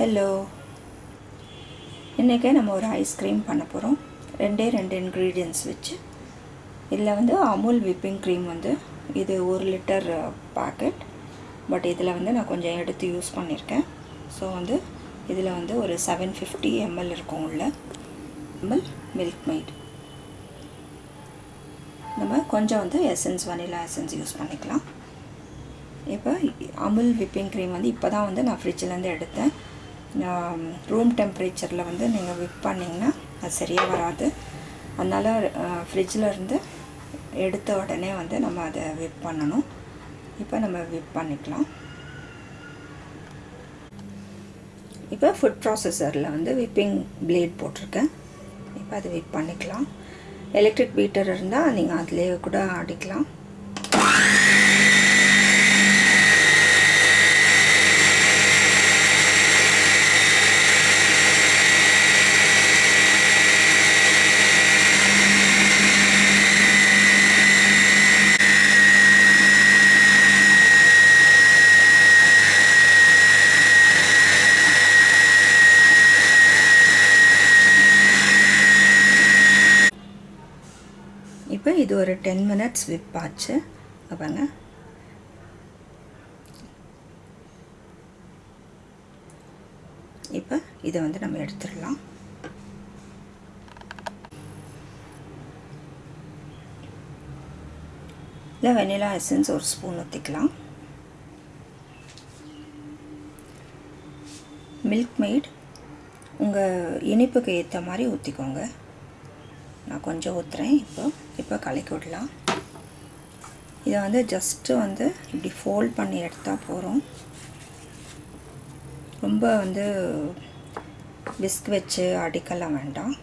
Hello இன்றைக்கே நம்ம ஒரு ஐஸ்கிரீம் பண்ண போகிறோம் ரெண்டே ரெண்டு இன்க்ரீடியன்ஸ் வச்சு. இதில் வந்து அமுல் விப்பிங் க்ரீம் வந்து இது ஒரு லிட்டர் பேக்கெட் பட் இதில் வந்து நான் கொஞ்சம் எடுத்து யூஸ் பண்ணியிருக்கேன் ஸோ வந்து இதில் வந்து ஒரு செவன் ஃபிஃப்டி எம்எல் இருக்கும் உள்ள. எம்எல் மில்க் மெய்ட் நம்ம கொஞ்சம் வந்து எசன்ஸ் வனிலா எசன்ஸ் யூஸ் பண்ணிக்கலாம். இப்போ அமுல் விப்பிங் க்ரீம் வந்து இப்போ தான் வந்து நான் ஃப்ரிட்ஜிலேருந்து எடுத்தேன். ரூம் டெம்பரேச்சரில் வந்து நீங்கள் விப் பண்ணிங்கன்னா அது சரியாக வராது. அதனால் ஃப்ரிட்ஜில் இருந்து எடுத்த உடனே வந்து நம்ம அதை விப் பண்ணணும். இப்போ நம்ம விப் பண்ணிக்கலாம். இப்போ ஃபுட் ப்ராசஸரில் வந்து விப்பிங் பிளேட் போட்டிருக்கேன். இப்போ அதை விப் பண்ணிக்கலாம். எலக்ட்ரிக் பீட்டர் இருந்தால் நீங்கள் அதிலே கூட அடிக்கலாம். இப்போ இது ஒரு டென் மினிட்ஸ் விப் ஆச்சு. பாருங்க. இப்போ இதை வந்து நம்ம எடுத்துடலாம். இல்லை வெனிலா எசன்ஸ் ஒரு ஸ்பூன் ஊற்றிக்கலாம் மில்க் மெய்ட் உங்கள் இனிப்புக்கு ஏற்ற மாதிரி ஊற்றிக்கோங்க நான் கொஞ்சம் ஊற்றுறேன் இப்போ இப்போ கலக்கி விடலாம். இதை வந்து ஜஸ்ட்டு வந்து இப்படி ஃபோல்ட் பண்ணி எடுத்தால் போகிறோம் ரொம்ப வந்து விஸ்க் வச்சு அடிக்கலாம் வேண்டாம்.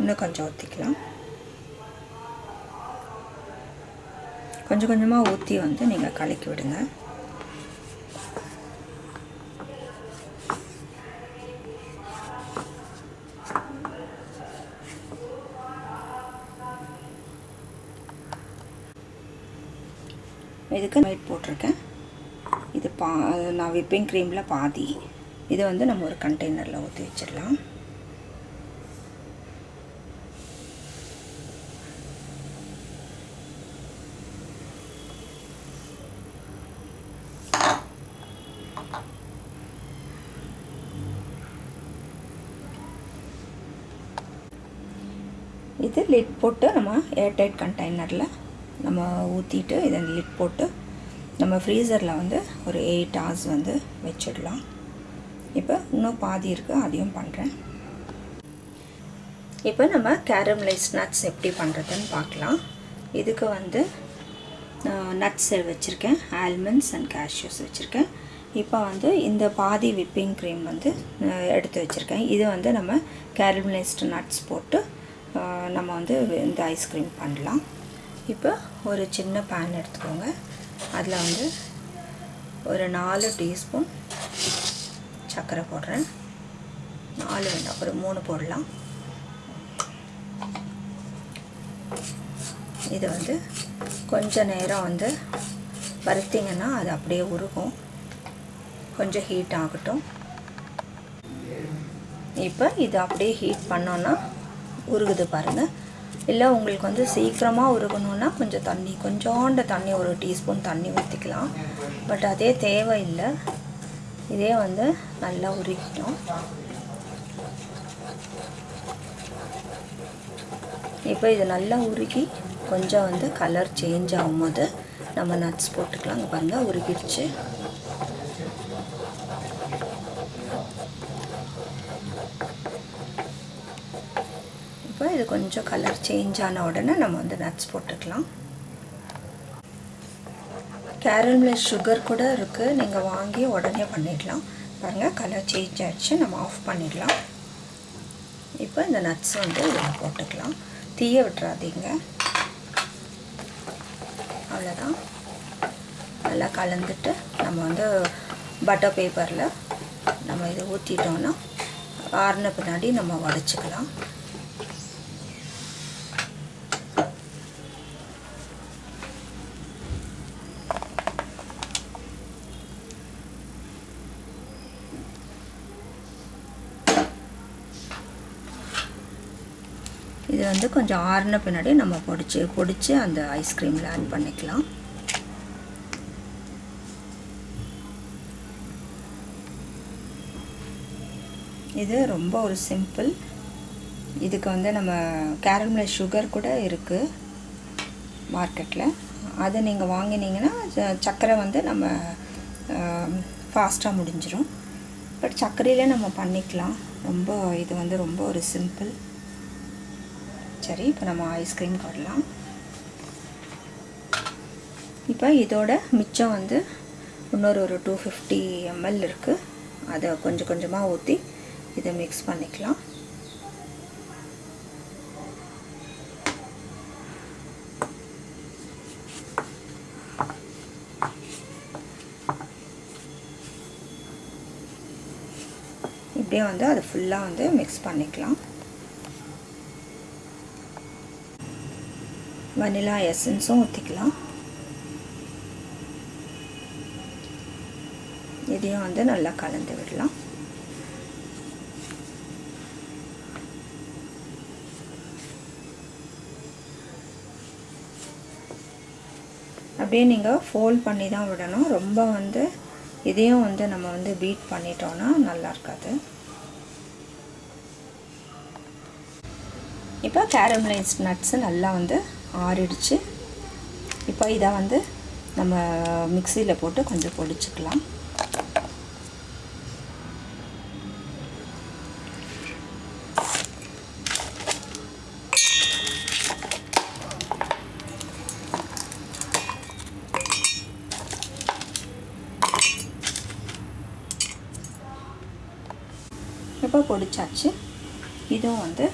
இன்னும் கொஞ்சம் ஊற்றிக்கலாம் கொஞ்சம் கொஞ்சமாக ஊற்றி வந்து நீங்கள் கலக்கி விடுங்க. இதுக்கு நைட் போட்டிருக்கேன். இது பா நான் விப்பிங் க்ரீமில் பாதி. இதை வந்து நம்ம ஒரு கண்டெய்னரில் ஊற்றி வச்சிடலாம். இது லிட் போட்டு நம்ம ஏர்டைட் கண்டெய்னரில் நம்ம ஊற்றிட்டு இதை லிட் போட்டு நம்ம ஃப்ரீசரில் வந்து ஒரு எயிட் ஹவர்ஸ் வந்து வச்சிடலாம். இப்போ இன்னும் பாதி இருக்குது அதையும் பண்ணுறேன் இப்போ நம்ம கேரமலைஸ் நட்ஸ் எப்படி பண்ணுறதுன்னு பார்க்கலாம். இதுக்கு வந்து நட்ஸ் வச்சுருக்கேன் ஆல்மண்ட்ஸ் அண்ட் கேஷ்யூஸ் வச்சுருக்கேன். இப்போ வந்து இந்த பாதி விப்பிங் க்ரீம் வந்து எடுத்து வச்சுருக்கேன். இது வந்து நம்ம கேரமலைஸ்டு நட்ஸ் போட்டு நம்ம வந்து இந்த ஐஸ்கிரீம் பண்ணலாம். இப்போ ஒரு சின்ன பேன் எடுத்துக்கோங்க. அதில் வந்து ஒரு நாலு டீஸ்பூன் சர்க்கரை போடுறேன். நாலு வேண்டாம் ஒரு மூணு போடலாம். இது வந்து கொஞ்ச நேரம் வந்து வறுத்திங்கன்னா அது அப்படியே உருகும். கொஞ்சம் ஹீட் ஆகட்டும். இப்போ இது அப்படியே ஹீட் பண்ணோன்னா உருகுது பாருங்கள் இல்லை உங்களுக்கு வந்து சீக்கிரமாக உருகணுன்னா கொஞ்சம் தண்ணி கொஞ்சோண்ட தண்ணி ஒரு டீஸ்பூன் தண்ணி ஊற்றிக்கலாம் பட் அதே தேவையில்லை. இதே வந்து நல்லா உருகிட்டோம் இப்போ இது நல்லா உருகி கொஞ்சம் வந்து கலர் சேஞ்ச் ஆகும்போது நம்ம நட்ஸ் போட்டுக்கலாம் அங்கே பாருங்கள் உருகிடுச்சு. இது கொஞ்சம் கலர் சேஞ்ச் ஆன உடனே நம்ம வந்து நட்ஸ் போட்டுக்கலாம். கேரமில் சுகர் கூட இருக்குது நீங்கள் வாங்கி உடனே பண்ணிடலாம். பாருங்கள் கலர் சேஞ்ச் ஆகிடுச்சு நம்ம ஆஃப் பண்ணிடலாம். இப்போ இந்த நட்ஸ் வந்து இதில் போட்டுக்கலாம். தீய விட்டுறாதீங்க. அவ்வளோதான் நல்லா கலந்துட்டு நம்ம வந்து பட்டர் பேப்பரில் நம்ம இதை ஊற்றிட்டோன்னா ஆறின பின்னாடி நம்ம உடச்சிக்கலாம் வந்து கொஞ்சம் ஆறின பின்னாடி நம்ம பொடிச்சு பொடிச்சு அந்த ஐஸ்கிரீமில் ஆட் பண்ணிக்கலாம். இது ரொம்ப ஒரு சிம்பிள் இதுக்கு வந்து நம்ம கேரமில் சுகர் கூட இருக்குது மார்க்கெட்டில் அதை நீங்கள் வாங்கினீங்கன்னா சர்க்கரை வந்து நம்ம ஃபாஸ்ட்டாக முடிஞ்சிடும் பட் சர்க்கரையிலே நம்ம பண்ணிக்கலாம். ரொம்ப இது வந்து ரொம்ப ஒரு சிம்பிள் சரி இப்போ நம்ம ஐஸ்கிரீம் போடலாம். இப்போ இதோட மிச்சம் வந்து இன்னொரு ஒரு டூ ஃபிஃப்டி எம்எல் இருக்குது அதை கொஞ்சம் கொஞ்சமாக ஊற்றி இதை மிக்ஸ் பண்ணிக்கலாம். இப்படியே வந்து அது ஃபுல்லாக வந்து மிக்ஸ் பண்ணிக்கலாம். வனிலா எசன்ஸும் ஊற்றிக்கலாம் இதையும் வந்து நல்லா கலந்து விடலாம். அப்படியே நீங்கள் ஃபோல்ட் பண்ணி தான் விடணும். ரொம்ப வந்து இதையும் வந்து நம்ம வந்து பீட் பண்ணிட்டோன்னா நல்லா இருக்காது. இப்போ கேரமலைஸ் நட்ஸு நல்லா வந்து ஆறிடுச்சு. இப்போ இதை வந்து நம்ம மிக்சியில் போட்டு கொஞ்சம் பொடிச்சுக்கலாம். இப்போ பொடிச்சாச்சு. இதுவும் வந்து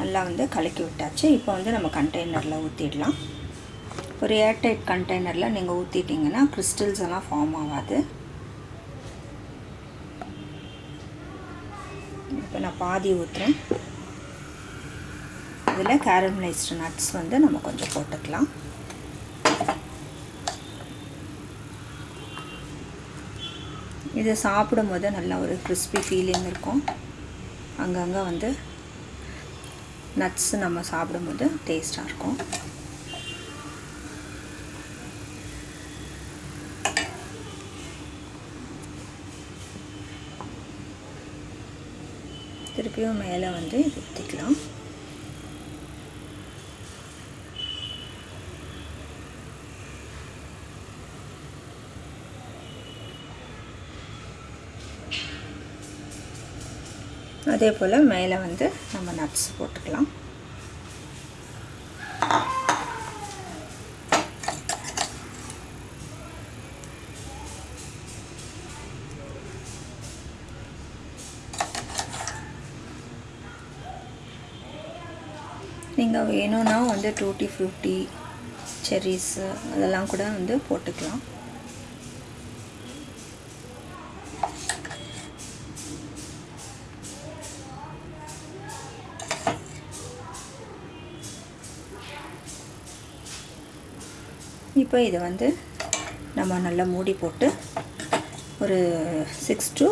நல்லா வந்து கலக்கி விட்டாச்சு. இப்போ வந்து நம்ம கண்டெய்னரில் ஊற்றிடலாம் ஒரு ஏர்டைட் கண்டெய்னரில் நீங்கள் ஊற்றிட்டிங்கன்னா கிறிஸ்டல்ஸ் எல்லாம் ஃபார்ம் ஆகாது. இப்போ நான் பாதி ஊற்றுறேன் இதில் கேரமலைஸ்டு நட்ஸ் வந்து நம்ம கொஞ்சம் போட்டுக்கலாம். இதை சாப்பிடும்போது நல்லா நல்ல ஒரு கிறிஸ்பி ஃபீலிங் இருக்கும். அங்கங்கே வந்து நட்ஸ் நம்ம சாப்பிடும்போது டேஸ்ட்டாக இருக்கும். திருப்பியும் மேலே வந்து இது ஊற்றிக்கலாம் அதே போல் மேலே வந்து நம்ம நட்ஸ் போட்டுக்கலாம். நீங்கள் வேணும்னா வந்து டூட்டி ஃப்ரூட்டி செர்ரிஸு அதெல்லாம் கூட வந்து போட்டுக்கலாம். இப்போ இதை வந்து நம்ம நல்லா மூடி போட்டு ஒரு சிக்ஸ் டு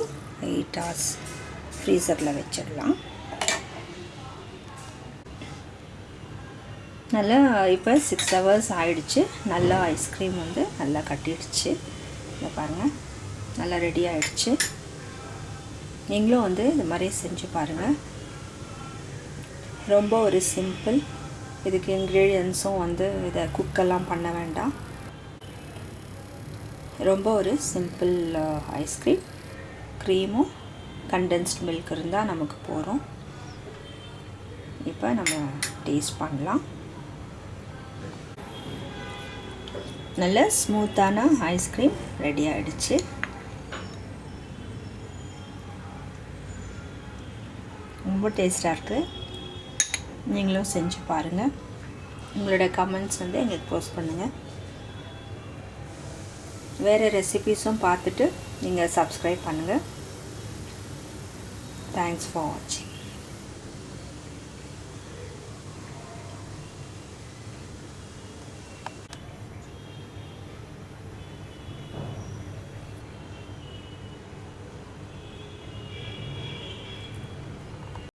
எயிட் ஹவர்ஸ் ஃப்ரீசரில் வச்சிடலாம். நல்லா இப்போ சிக்ஸ் ஹவர்ஸ் ஆயிடுச்சு. நல்லா ஐஸ்கிரீம் வந்து நல்லா கட்டிடுச்சு. இதை பாருங்கள் நல்லா ரெடி ஆயிடுச்சு. நீங்களும் வந்து இந்த மாதிரி செஞ்சு பாருங்கள் ரொம்ப ஒரு சிம்பிள் இதுக்கு இன்க்ரீடியன்ஸும் வந்து இதை குக்கெல்லாம் பண்ண வேண்டாம். ரொம்ப ஒரு சிம்பிள் ஐஸ்கிரீம் க்ரீமும் கண்டென்ஸ்ட் மில்க் இருந்தால் நமக்கு போகிறோம் இப்போ நம்ம டேஸ்ட் பண்ணலாம். நல்ல ஸ்மூத்தான ஐஸ்கிரீம் ரெடி ஆகிடுச்சு ரொம்ப டேஸ்ட்டாக இருக்குது நீங்களும் செஞ்சு பாருங்கள் உங்களோட கமெண்ட்ஸ் வந்து எங்களுக்கு போஸ்ட் பண்ணுங்கள் வேறு ரெசிபீஸும் பார்த்துட்டு நீங்கள் சப்ஸ்கிரைப் பண்ணுங்கள் தேங்க்ஸ் ஃபார் வாட்சிங்